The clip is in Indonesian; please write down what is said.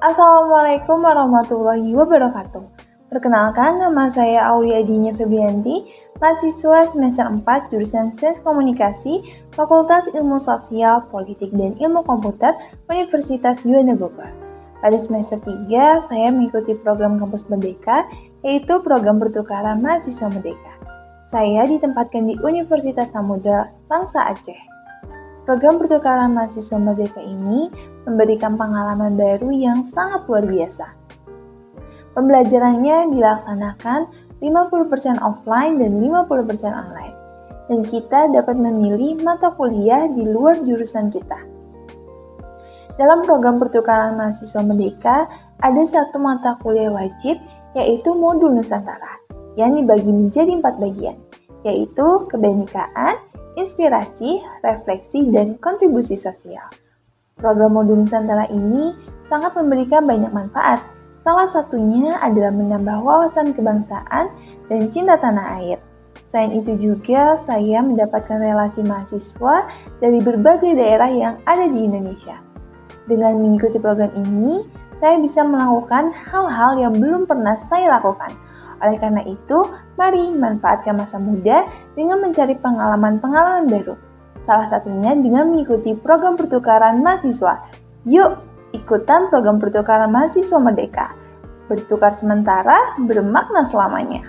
Assalamualaikum warahmatullahi wabarakatuh. Perkenalkan, nama saya Aulia Adinya Febianti, mahasiswa semester 4 jurusan Sains Komunikasi, Fakultas Ilmu Sosial, Politik, dan Ilmu Komputer, Universitas Yuana Bogor. Pada semester 3, saya mengikuti program Kampus Merdeka, yaitu program pertukaran mahasiswa merdeka. Saya ditempatkan di Universitas Samudra, Langsa Aceh. Program pertukaran mahasiswa merdeka ini memberikan pengalaman baru yang sangat luar biasa. Pembelajarannya dilaksanakan 50% offline dan 50% online. Dan kita dapat memilih mata kuliah di luar jurusan kita. Dalam program pertukaran mahasiswa merdeka, ada satu mata kuliah wajib yaitu modul Nusantara yang dibagi menjadi empat bagian, yaitu kebenekaan, inspirasi, refleksi, dan kontribusi sosial. Program modul Nusantara ini sangat memberikan banyak manfaat. Salah satunya adalah menambah wawasan kebangsaan dan cinta tanah air. Selain itu juga saya mendapatkan relasi mahasiswa dari berbagai daerah yang ada di Indonesia. Dengan mengikuti program ini, saya bisa melakukan hal-hal yang belum pernah saya lakukan, oleh karena itu, mari manfaatkan masa muda dengan mencari pengalaman-pengalaman baru. Salah satunya dengan mengikuti program pertukaran mahasiswa. Yuk, ikutan program pertukaran mahasiswa merdeka. Bertukar sementara, bermakna selamanya.